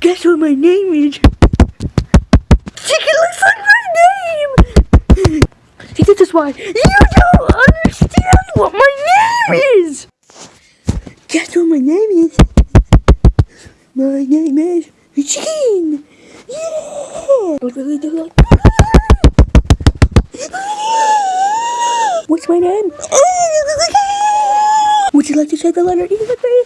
Guess what my name is? Chicken looks like my name! See, this is why you don't understand what my name is! Guess what my name is? My name is Chicken! Yeah! What's my name? Would you like to say the letter E with me?